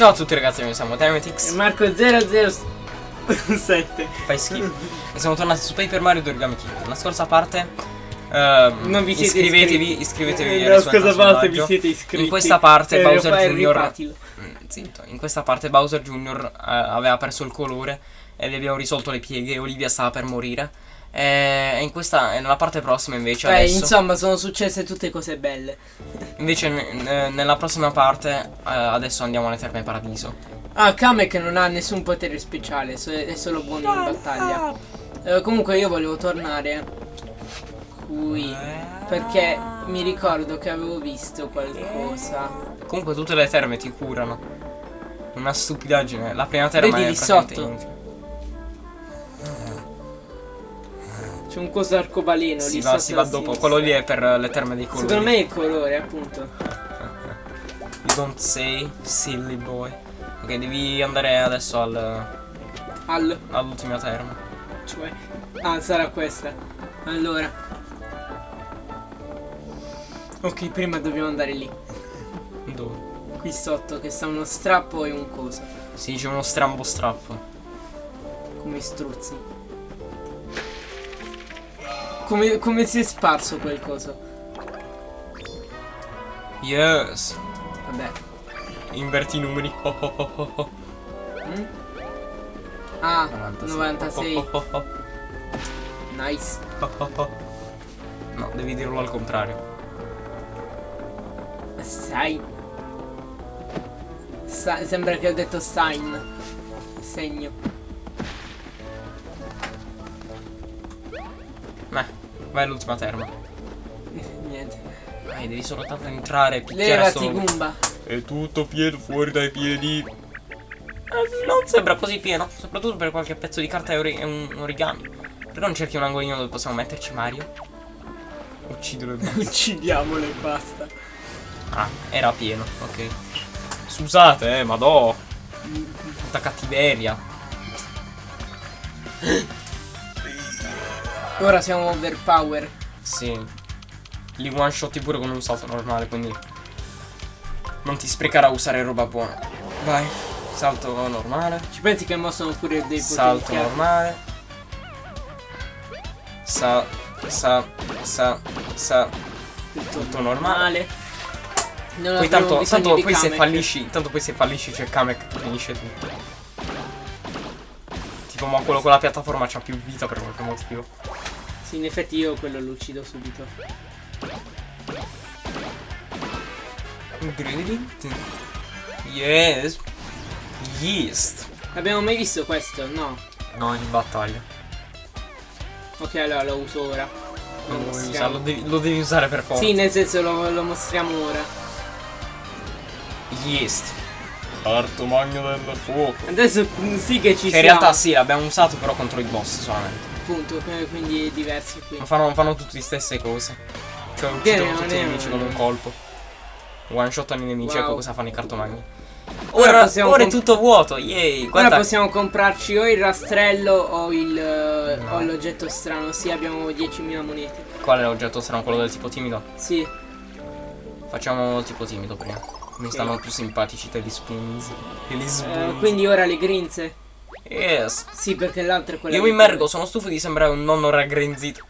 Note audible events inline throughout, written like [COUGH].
Ciao a tutti ragazzi, noi siamo. E Marco 007. [LAUGHS] Fai schifo. e siamo tornati su Paper Mario 2 Origami King. La scorsa parte. ehm, Non vi siete iscrivetevi, iscritti. iscrivetevi Eh, La scorsa parte vi siete iscritti. In questa parte Eh, Bowser Jr. Mm, Zitto. In questa parte Bowser Jr. eh, aveva perso il colore e gli abbiamo risolto le pieghe. Olivia stava per morire. E in questa, nella parte prossima invece Beh, adesso. insomma, sono successe tutte cose belle. Invece ne- ne- nella prossima parte eh, adesso andiamo alle terme paradiso. Ah, Kamek non ha nessun potere speciale, è solo buono in battaglia. Eh, comunque io volevo tornare qui perché mi ricordo che avevo visto qualcosa. Comunque tutte le terme ti curano. Una stupidaggine. La prima terma Vedi è lì sotto? C'è un coso arcobaleno Si lì va, si va dopo. Quello lì è per le terme dei colori. Secondo me è il colore, appunto. [LAUGHS] You don't say, silly boy. Ok, devi andare adesso al, Al, all'ultima terma. cioè. Ah, sarà questa. Allora. Ok, prima dobbiamo andare lì. Dove? Qui sotto, che sta uno strappo e un coso. Si dice uno strambo strappo. Come struzzi. Come, come si è sparso quel coso? Yes. Vabbè. Inverti i numeri. Oh, oh, oh. Mm? Ah, 96. 96. Oh, oh, oh, Nice. oh, oh, oh. No, devi dirlo al contrario. Sai. Sa- sembra che ho detto sign. Segno. Vai all'ultima terma. Niente. Dai, devi soltanto entrare e picchiare Levati. Goomba. È tutto pieno fuori dai piedi. Eh, non sembra così pieno, soprattutto per qualche pezzo di carta e ori- un origami. Perché non cerchi un angolino dove possiamo metterci Mario? Uccidilo e [LAUGHS] basta. Uccidiamolo e basta. Ah, era pieno, ok. Scusate, eh, madò. Tanta cattiveria. [LAUGHS] Ora siamo overpower. Sì. Li one shotti pure con un salto normale, quindi. Non ti sprecare a usare roba buona. Vai. Salto normale. Ci pensi che mo sono pure dei Salto potenziati? normale. Sa. Sa. Sa. Sa. Tutto normale. Non Poi tanto, tanto poi se fallisci. Tanto poi se fallisci c'è Kamek che finisce tutto. Tipo ma quello con la piattaforma c'ha più vita per qualche motivo. Sì, in effetti io quello lo uccido subito. Yes. Yeast. Abbiamo mai visto questo? No. No, in battaglia. Ok, allora lo uso ora. Lo Non lo, usare, lo, devi, lo devi usare per forza. Sì, nel senso lo, lo mostriamo ora. Yeast. Parto magno del fuoco. Adesso sì che ci Che in siamo. realtà sì, l'abbiamo usato però contro i boss solamente. Appunto, que- quindi è diverso qui. Ma fanno, fanno tutte le stesse cose. Cioè uccidono tutti i nemici con un colpo. One shottano i nemici, Wow. ecco cosa fanno i cartomagni. Ora Ora, ora è tutto vuoto, yay! Ora Guarda, possiamo comprarci o il rastrello o il eh, No. l'oggetto strano. Sì, abbiamo 10.000 monete. qual è l'oggetto strano? Quello del tipo timido? Sì. Facciamo il tipo timido prima. Mi Ok. stanno più simpatici degli spoons. E gli Eh, spoons. quindi ora le grinze. Yes. Sì, perché l'altra è quella. Io mi immergo, sono stufo di sembrare un nonno raggrinzito.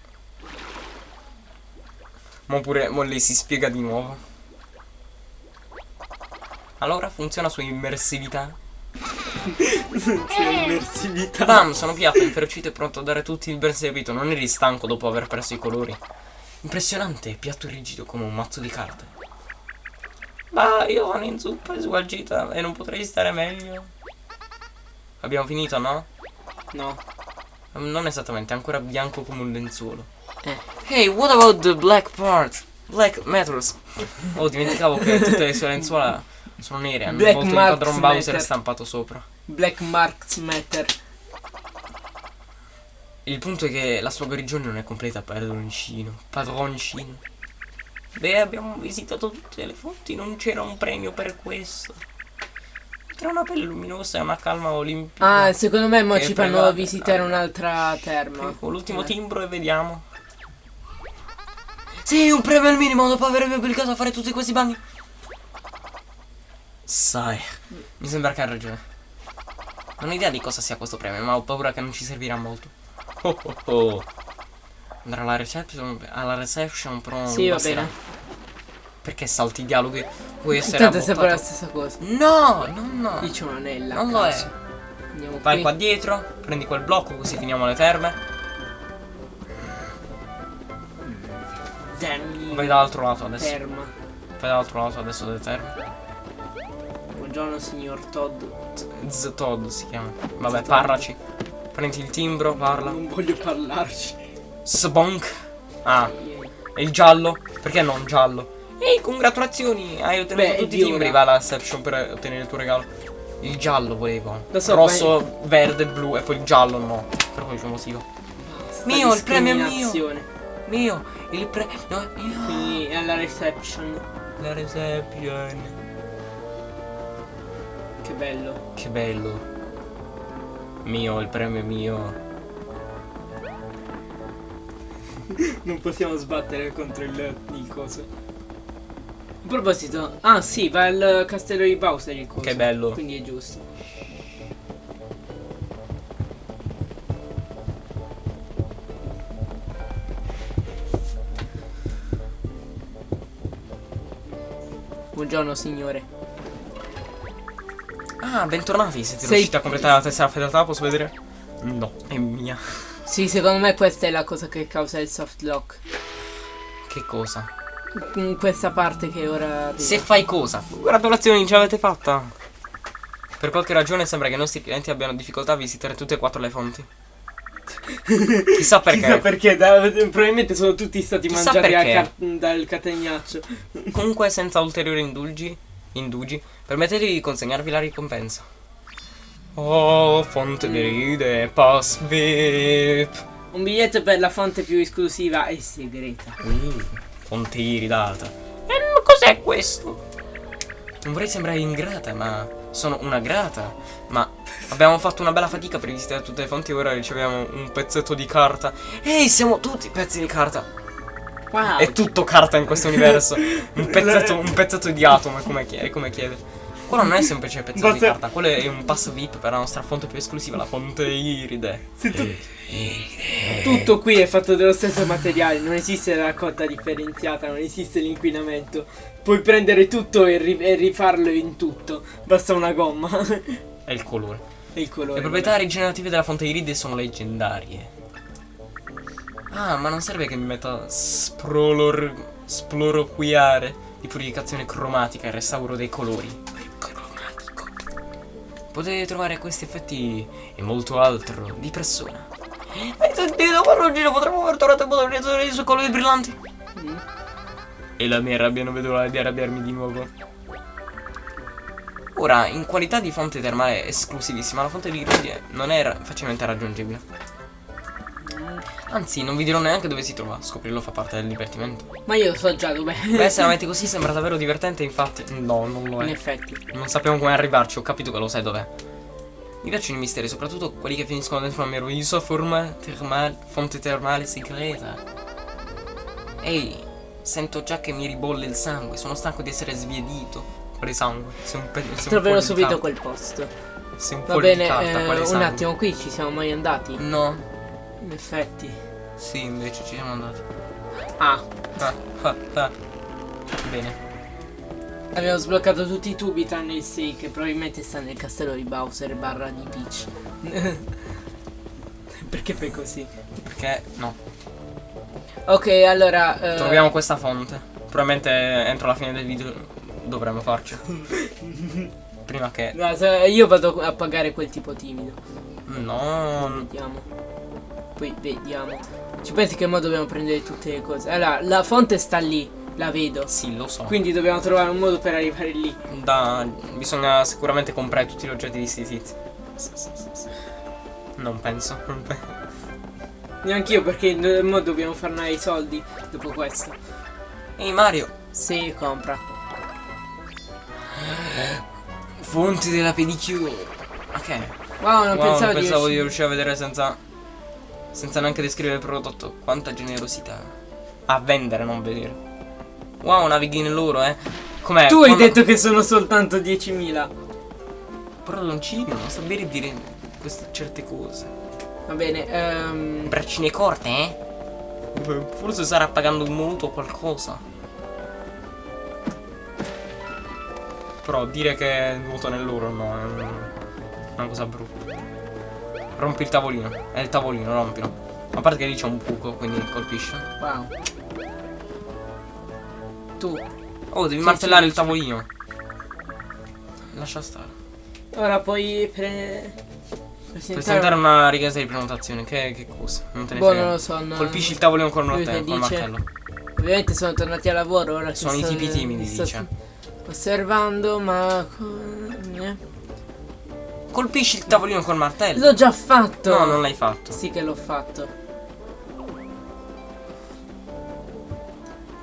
Ma pure, mo lei si spiega di nuovo. Allora funziona su immersività. Sì, immersività. Bam, sono piatto, inferocito e pronto a dare tutti il ben servito. Non eri stanco dopo aver perso i colori. Impressionante, piatto rigido come un mazzo di carte. Ma io sono in zuppa e sgualcita e non potrei stare meglio. Abbiamo finito, no? No. Non esattamente, è ancora bianco come un lenzuolo. Eh. Hey, what about the black part? Black matters. Oh, dimenticavo che tutte le sue lenzuola sono nere. Hanno Black il padron Bowser stampato sopra. Black Marks Matter. Il punto è che la sua guarigione non è completa, padroncino. Padroncino. Beh, abbiamo visitato tutte le fonti, non c'era un premio per questo. Tra una pelle luminosa e una calma olimpia. Ah, secondo me mo ci fanno prevale. visitare un'altra terma. L'ultimo Eh. timbro e vediamo. Sì, un premio al minimo dopo aver obbligato a fare tutti questi bagni. Sai, mi sembra che ha ragione. Non ho idea di cosa sia questo premio, ma ho paura che non ci servirà molto. Oh oh oh. Andrà alla reception, alla reception però non Sì, va bene. Perché salti i dialoghi? Vuoi essere Tanto è sempre la stessa cosa. No, no, no. Io c'ho un'anella. Non lo è. Andiamo Vai qui. qua dietro, prendi quel blocco così finiamo le terme. Dammi. Vai dall'altro lato adesso. Ferma. Vai dall'altro lato adesso delle terme. Buongiorno signor Todd. Z Todd si chiama. Vabbè, parlaci. Prendi il timbro, parla. Non voglio parlarci. Sbonk. Ah, e il giallo? Perché non giallo? Ehi, congratulazioni! Hai ottenuto Beh, tutti i timbri. Vai alla reception per ottenere il tuo regalo. Il giallo volevo. Lo so, Rosso, verde, blu e poi il giallo no. Per qualche motivo. Basta Mio, il premio è mio. Mio, il pre... No, io. Quindi è alla reception. La reception. Che bello. Che bello. Mio, il premio è mio. [LAUGHS] Non possiamo sbattere contro il, il coso. A proposito, ah sì, va al castello di Bowser il coso. Che bello. Quindi è giusto. Buongiorno signore. Ah, bentornati. Siete Sei- riusciti a completare la tessera fedeltà? Posso vedere? No, è mia. Sì, secondo me questa è la cosa che causa il soft lock. Che cosa? In questa parte che ora arriva. Se fai cosa? Gratulazioni, ce l'avete fatta. Per qualche ragione sembra che i nostri clienti abbiano difficoltà a visitare tutte e quattro le fonti. [LAUGHS] Chissà perché. Chissà perché, da- probabilmente sono tutti stati Chissà mangiati ca- dal catenaccio. [LAUGHS] Comunque, senza ulteriori indugi, indugi, permettetevi di consegnarvi la ricompensa. Oh, fonte di ride, pass VIP. Un biglietto per la fonte più esclusiva e segreta. Uh, fonte iridata. E cos'è questo? Non vorrei sembrare ingrata, ma sono una grata. Ma abbiamo fatto una bella fatica per visitare tutte le fonti e ora riceviamo un pezzetto di carta. Ehi, siamo tutti pezzi di carta. Wow. È tutto carta in questo universo. [LAUGHS] Un pezzetto, un pezzetto di atomo, come chiede. Come chiede. Quello non è semplice pezzetto di Basta- carta, quello è un pass VIP per la nostra fonte più esclusiva, la fonte iride. Se tu- Tutto qui è fatto dello stesso materiale, non esiste la raccolta differenziata, non esiste l'inquinamento. Puoi prendere tutto e, ri- e rifarlo in tutto, basta una gomma [LAUGHS] È il colore. e il colore. Le proprietà rigenerative della fonte iride sono leggendarie. Ah, ma non serve che mi metta sprolor, sploroquiare di purificazione cromatica e restauro dei colori. Potete trovare questi effetti e molto altro di persona. Hai sentito, Parruggino? Potremmo aver trovato il modo suoi colori brillanti. Mm. E la mia rabbia non vedo l'ora di arrabbiarmi di nuovo. Ora, in qualità di fonte termale esclusivissima, la fonte di Iride non è facilmente raggiungibile. Anzi, non vi dirò neanche dove si trova, scoprirlo fa parte del divertimento. Ma io so già dov'è. Beh, se la [LAUGHS] metti così sembra davvero divertente, infatti. No, non lo In è. effetti. Non sappiamo come arrivarci, ho capito che lo sai dov'è. Mi piacciono i misteri, soprattutto quelli che finiscono dentro una meravigliosa forma termale, fonte termale segreta. Ehi, sento già che mi ribolle il sangue, sono stanco di essere sviedito. Quale sangue? Sei un, pe- sei Troverò subito quel posto. Sei un Va foglio di bene, carta, eh, un attimo, qui ci siamo mai andati? No, In effetti. sì, invece ci siamo andati. Ah, Ah, ah, ah. Bene. abbiamo sbloccato tutti i tubi tranne il 6 che probabilmente sta nel castello di Bowser barra di Peach. [LAUGHS] Perché fai così? Perché no. Ok, allora... eh, Troviamo questa fonte. Probabilmente entro la fine del video dovremmo farci. [LAUGHS] Prima che. no, io vado a pagare quel tipo timido. No. Vediamo. Poi vediamo. Ci pensi che mo dobbiamo prendere tutte le cose? Allora, la fonte sta lì, la vedo. Sì, lo so. Quindi dobbiamo trovare un modo per arrivare lì. Da, bisogna sicuramente comprare tutti gli oggetti di sti tizi. Non penso. Non penso. Neanch'io perché mo dobbiamo farne i soldi dopo questo. Ehi Mario, Sì, compra. fonti della pedicure. Ok. Wow, non Wow, pensavo, non pensavo di di riuscire. riuscire a vedere senza. Senza neanche descrivere il prodotto. Quanta generosità. A vendere, non vedere. Wow, navighi nell'oro, eh. Com'è? Tu hai Quando- detto che sono soltanto 10.000. Però non ci non sta bene dire queste certe cose. Va bene, ehm... Braccine corte, eh? Forse starà pagando un mutuo o qualcosa. Però dire che è nuoto nell'oro no, è un- una cosa brutta. Rompi il tavolino. È il tavolino, rompilo. A parte che lì c'è un buco, quindi colpisce. Wow. Tu. Oh, devi Sì, martellare sì, il tavolino. Lascia stare. Ora puoi pre... presentare... Presentare una richiesta di prenotazione. Che, che cosa? Non te ne Boh, frega. non lo so. non- Colpisci il tavolino con col dice- martello. Ovviamente sono tornati a lavoro ora Sono i tipi timidi, dice. Osservando, ma... Colpisci il tavolino col martello. L'ho già fatto! No, non l'hai fatto. Sì che l'ho fatto.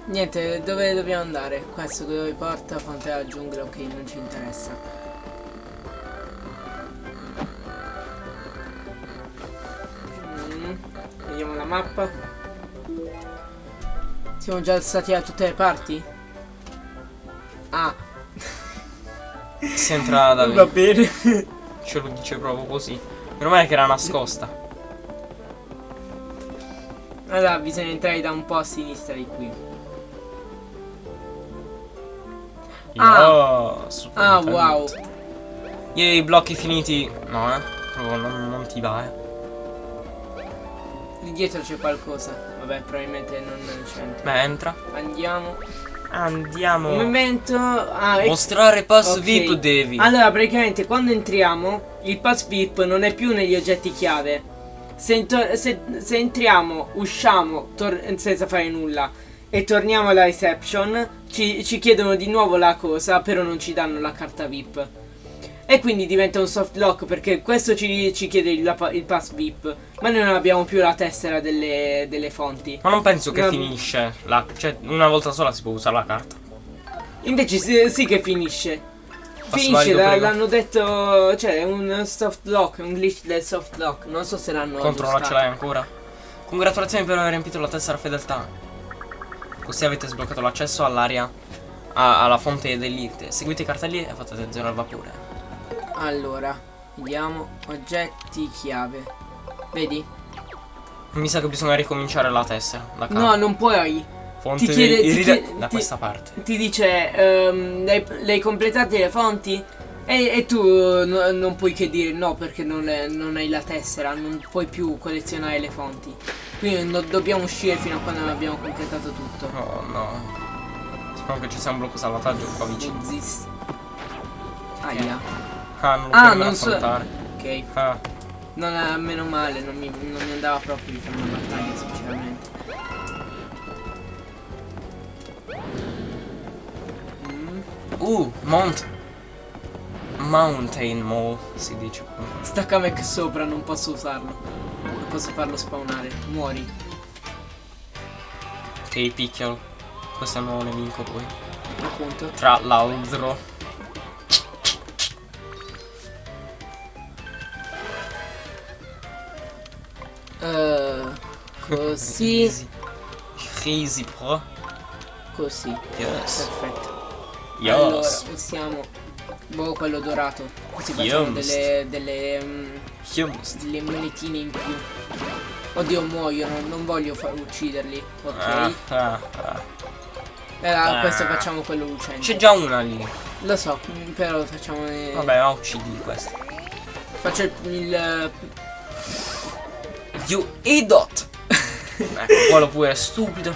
Niente, dove dobbiamo andare? Questo dove porta? Fonte alla giungla, ok, non ci interessa. Mm, Vediamo la mappa. Siamo già stati da tutte le parti? Ah, Si entra da [LAUGHS] va bene. Ce lo dice proprio così. Meno male che era nascosta. Allora bisogna entrare da un po' a sinistra di qui. Ah. Super Ah, talento. wow. Yay, blocchi finiti. No, eh. Proprio non, non ti va, eh. Lì dietro c'è qualcosa. Vabbè, probabilmente non c'entra. Beh, entra. Andiamo. Andiamo. Un momento. Ah. Mostrare pass Ok. VIP devi. Allora, praticamente quando entriamo, il pass VIP non è più negli oggetti chiave. Se, se- se entriamo, usciamo senza fare nulla e torniamo alla reception, ci, ci chiedono di nuovo la cosa, però non ci danno la carta VIP. E quindi diventa un soft lock perché questo ci, ci chiede il, il pass VIP, ma noi non abbiamo più la tessera delle, delle fonti. Ma non penso che No. finisce. La, cioè, una volta sola si può usare la carta. Invece sì, sì che finisce. Passo Finisce, l'hanno detto, cioè è un soft lock, un glitch del soft lock, non so se l'hanno Controlla, ce l'hai ancora. Congratulazioni per aver riempito la tessera fedeltà. Così avete sbloccato l'accesso all'area a- alla fonte dell'Irte. Seguite i cartelli e fate zero al vapore. Allora, vediamo, oggetti chiave. Vedi? Mi sa che bisogna ricominciare la tessera. La No, non puoi. fonte ti chiede- ti irride- chiede- da ti- questa parte. Ti dice, ehm, le, le hai completate le fonti? E, e tu no- non puoi che dire no perché non, le- non hai la tessera, non puoi più collezionare le fonti. Quindi no- dobbiamo uscire fino a quando non abbiamo completato tutto. Oh no. Spero che ci sia un blocco salvataggio qua vicino. Zis. Aia. Ah, non lo Ah, non so-. Ok. Ah, Non è meno male, non mi, non mi andava proprio di fare una battaglia, sinceramente. Mm. Uh, Mount. Mountain Mall si dice. Sta Kamek sopra, non posso usarlo. Non posso farlo spawnare. Muori. Ti picchialo. Questo è il nuovo nemico poi. Appunto. Tra l'altro. Eh, così. Easy. Easy pro. Così. Yes. Perfetto. Allora, Yes. usiamo. Boh, quello dorato. Così facciamo Yums. delle. delle. Yums. delle monetine in più. Oddio, muoiono, non voglio far ucciderli. Ok. Ah, ah, ah. E allora, Ah. questo facciamo quello lucente. C'è già una lì. Lo so, mm, però facciamo. eh, Vabbè, ma uccidi questo. Faccio il. il- You idiot. ecco, quello pure è stupido.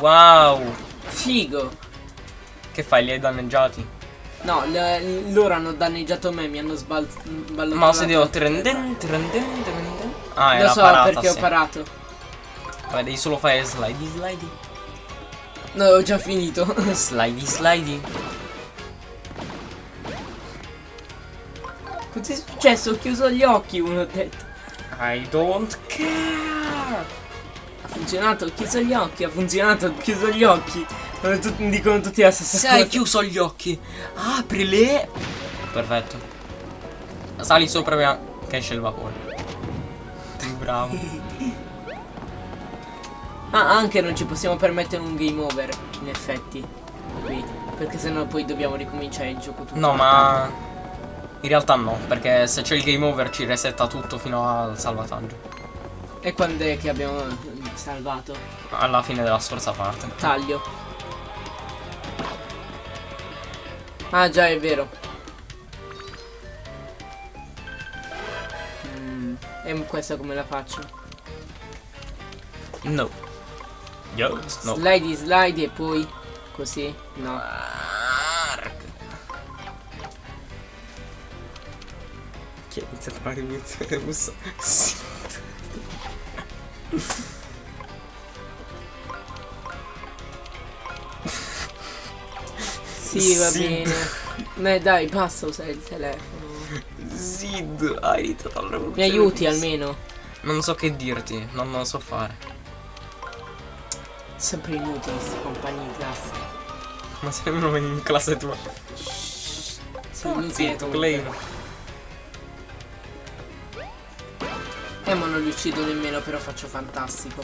Wow. figo. Che fai? Li hai danneggiati? No, le- loro hanno danneggiato me, mi hanno sbal- sballottato. Ma se devo trenden, trenden, trenden. Ah, Lo so parata, perché ho sì. parato. Vabbè, devi solo fare slidey, slidey. No, ho già finito. Slidey, slidey. Cos'è successo? Ho chiuso gli occhi, uno ha detto. I don't care. Ha funzionato, ho chiuso gli occhi, ha funzionato, ho chiuso gli occhi. Sono tut- dicono tutti la stessa Se cosa. hai chiuso gli occhi, aprili. Perfetto. Sali sopra prima che esce il vapore. Bravo. [LAUGHS] Ah, anche non ci possiamo permettere un game over, in effetti. Qui. Perché sennò poi dobbiamo ricominciare il gioco tutto. No, ma in realtà no, perché se c'è il game over ci resetta tutto fino al salvataggio. E quando è che abbiamo salvato? Alla fine della scorsa parte. Taglio. Ah già, è vero. Mm, e questa come la faccio? No. Yes, no. Slide, slide e poi così? No. Chi ha iniziato la rivoluzione russa? Sì. Sì, va Sì. bene. Beh, dai, basta usare il telefono. Zid, hai iniziato la rivoluzione Mi aiuti russa. almeno. Non so che dirti, non lo so fare. Sempre inutili questi compagni di classe. Ma sembra in classe tua. Sono inutili Zitto, comunque. Eh, ma non li uccido nemmeno, però faccio fantastico.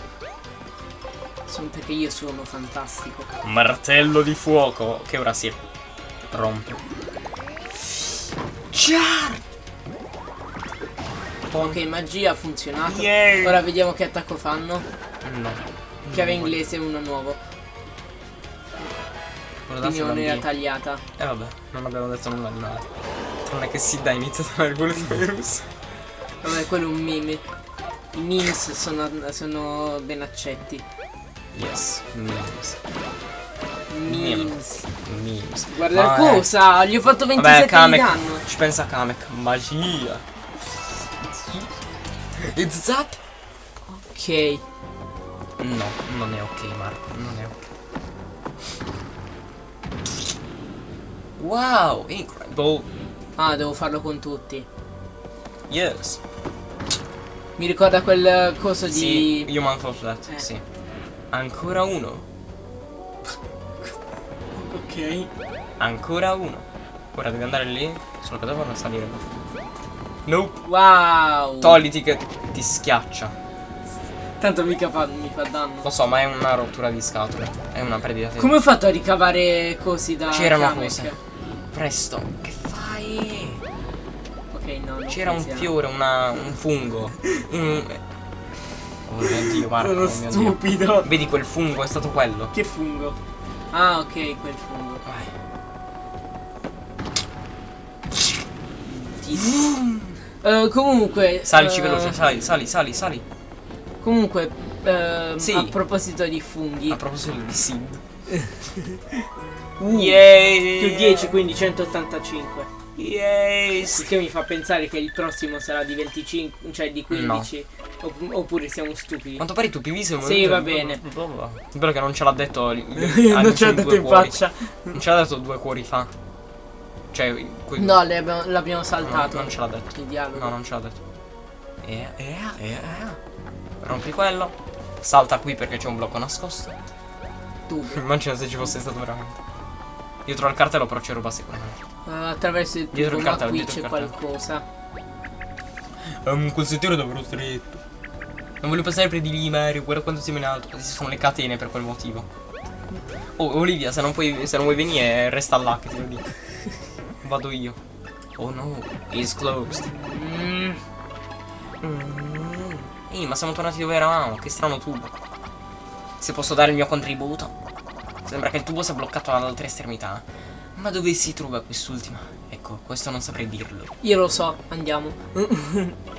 Solo perché io sono fantastico. Martello di fuoco, che ora si rompe. Ciao! Ok, magia ha funzionato. Yay! Ora vediamo che attacco fanno. No. Chiave inglese uno nuovo. Quindi non era tagliata. Eh vabbè, non abbiamo detto nulla di male. Tranne che dai, iniziata la [LAUGHS] rivoluzione russa. Vabbè, quello è un meme. I memes sono, sono ben accetti. Yes, memes. Memes. Memes. Guarda Ma, cosa? Gli ho fatto eh, 27 Vabbè, di danno. Ci pensa Kamek. Magia. It's that? Ok. No, non è ok, Marco. Non è ok. Wow, incredible. Ah, devo farlo con tutti. Yes. Mi ricorda quel coso Sì, di... Human Fall Flat, Eh. sì. Ancora uno. Ok. Ancora uno. Ora devi andare lì, solo che devono salire. Nope. Wow. Togliti che ti schiaccia. Tanto mica fa, mi fa danno. Lo so, ma è una rottura di scatole. È una perdita di Come ho fatto a ricavare cosi da C'erano cose. Presto. Che C'era un fiore, una, un fungo. Un... Oh mio dio, Marco. Sono oh mio Dio. stupido. Vedi quel fungo, è stato quello. Che fungo? Ah, ok, quel fungo. Vai. Eh, comunque. Salici eh, veloce, sali, sali, sali, sali. Comunque, ehm, Sì. a proposito di funghi. A proposito di Sid. Uh, Yay! Più 10, quindi 185. Yay! Il che mi fa pensare che il prossimo sarà di 25, cioè di 15. Opp- oppure siamo stupidi. Quanto pare tu PV sei un Sì, va bene. Spero che non ce l'ha detto. [LAUGHS] non ce l'ha detto in faccia. Non ce l'ha detto due cuori fa. Cioè, No, l'abbiamo no, saltato. non ce l'ha detto. Il dialogo. No, non ce l'ha detto. Eh, eh, eh, eh. Rompi quello. Salta qui perché c'è un blocco nascosto. Tu. [LAUGHS] Immagina se ci fosse stato veramente. Dietro al cartello però c'è roba sicuramente. Eh, attraverso il Dietro tubo, il ma qui c'è qualcosa. Um, quel sentiero è davvero stretto. Non voglio passare per di lì, Mario. Guarda quanto siamo in alto. Queste sono le catene per quel motivo. Oh, Olivia, se non, puoi, se non vuoi venire, resta là che te lo dico. Vado io. Oh no, it's closed. Mm, Mm. Ehi, ma siamo tornati dove eravamo. Che strano tubo. Se posso dare il mio contributo. Sembra che il tubo sia bloccato all'altra estremità. Ma dove si trova quest'ultima? Ecco, questo non saprei dirlo. io lo so, andiamo. [LAUGHS]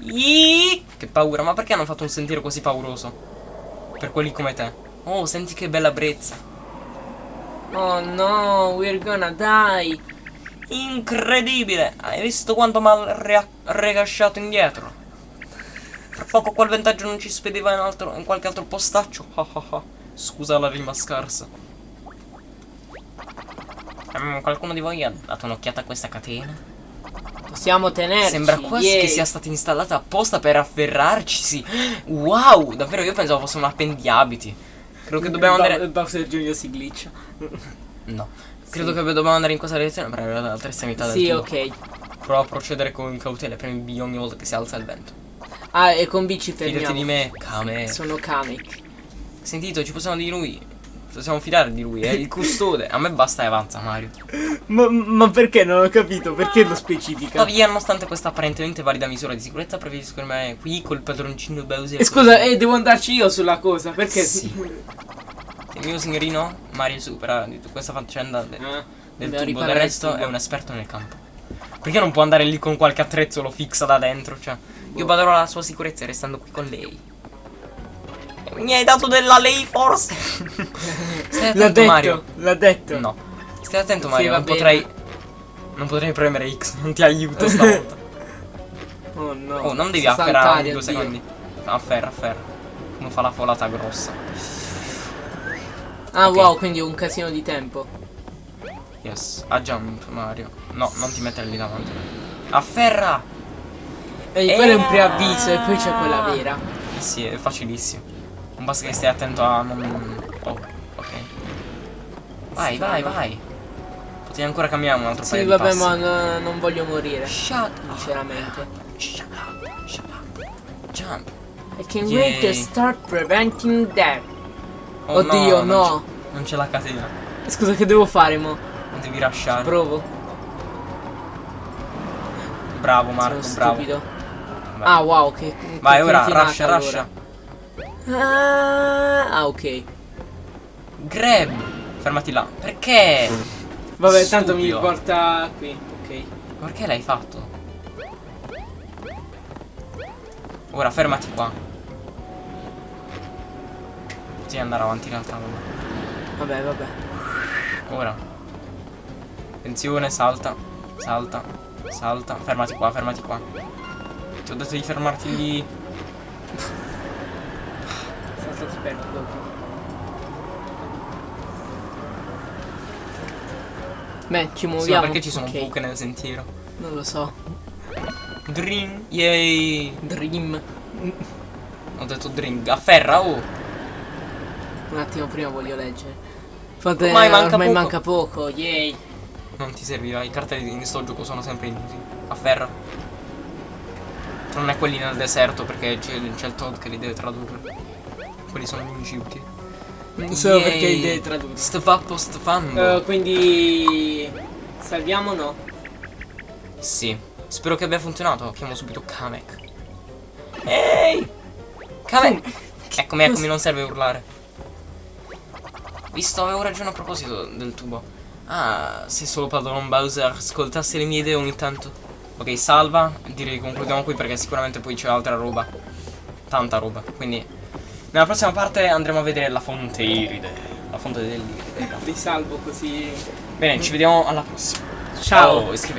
Iii, Che paura, ma perché hanno fatto un sentiero così pauroso? Per quelli come te. Oh, senti che bella brezza. Oh no, we're gonna die. Incredibile! Hai visto quanto mi ha recasciato indietro? Fra poco quel vantaggio non ci spediva in, altro- in qualche altro postaccio. Scusa la rima scarsa. Mm, qualcuno di voi ha dato un'occhiata a questa catena? Possiamo tenerci. Sembra quasi yay. che sia stata installata apposta per afferrarci. Sì. Wow, davvero io pensavo fosse un appendiabiti. Credo che dobbiamo andare. Bowser Junior si glitcha. No. Credo che dobbiamo andare in questa direzione per arrivare all'altra estremità del Sì, tubo. ok. Prova a procedere con cautela premi B ogni volta che si alza il vento. Ah, e con B ci Fidati fermiamo. di me, Kamek. Sono Kamek. Sentito, ci possiamo di lui. Possiamo fidare di lui, è il custode. A me basta e avanza, Mario. Ma, ma perché non ho capito? Perché lo specifica? Tuttavia, nonostante questa apparentemente valida misura di sicurezza, preferisco rimanere qui col padroncino Bowser. E scusa, eh, devo andarci io sulla cosa, perché Sì. Il mio signorino, Mario supera di tutta questa faccenda de- Ah, del tubo. Del resto tubo. è un esperto nel campo. Perché non può andare lì con qualche attrezzo lo fixa da dentro? Cioè, io baderò alla sua sicurezza restando qui con lei. Mi hai dato della lei forse? [LAUGHS] Stai L'ha attento, detto, Mario. l'ha detto. No. Stai attento, Sì, Mario. va non bene. potrei. Non potrei premere X. Non ti aiuto [LAUGHS] stavolta. Oh no. Oh, non devi afferrare saltare, due oddio. secondi. Afferra, afferra. Come fa la folata grossa. Ah Ok. wow, quindi un casino di tempo. Yes. A jump, Mario. No, non ti mettere lì davanti. Afferra! E quello è un preavviso e poi c'è quella vera. Eh sì, è facilissimo. Non basta che stai attento a non. Oh, ok. Vai, vai, vai. Potevi ancora cambiare un altro Sì, paio vabbè, passi. ma no- non voglio morire. Shut Sinceramente. Shut up, shut up. Jump. I can Yay. wait to start preventing that. Oh, Oddio, no. c'è- Non c'è la catena. Scusa, che devo fare, mo? Non devi lasciare. Provo. Bravo Marco, Sono bravo. stupido. Vai. Ah, wow, che. Vai che ora, rascia, allora. rascia. Ah, ah, ok. Grab. Fermati là. Perché? Vabbè, tanto mi porta qui. Ok. Perché l'hai fatto? Ora fermati qua. Potevi andare avanti in realtà. Vabbè, vabbè. Ora. Attenzione, salta. Salta. Salta. Fermati qua, fermati qua. Ti ho detto di fermarti lì. Dopo. Beh, ci Sì, ma muoviamo. perché ci sono Ok, buche nel sentiero? Non lo so. Dream. Yay. Dream. Ho detto dream. Afferra, oh. Un attimo prima voglio leggere. Fate, Ormai manca ormai poco. manca poco, yay. Non ti serviva, i cartelli in sto gioco sono sempre inutili. Afferra. Non è quelli nel deserto perché c'è il Todd che li deve tradurre. Quelli sono gli unici utili. Non so Yay. perché li devi tradurre. Stfappo stfambo. Eh, quindi. Salviamo o no? Sì. Spero che abbia funzionato. Chiamo subito Kamek. Ehi! Kamek! [LAUGHS] Eccomi, eccomi, non serve urlare. Visto, avevo ragione a proposito del tubo. Ah, se solo padron Bowser ascoltasse le mie idee ogni tanto. Ok, salva. Direi che concludiamo qui perché sicuramente poi c'è altra roba. Tanta roba. Quindi, nella prossima parte andremo a vedere la fonte iride. La fonte dell'iride. Li salvo così. Bene, ci vediamo alla prossima. Ciao. iscrivetevi.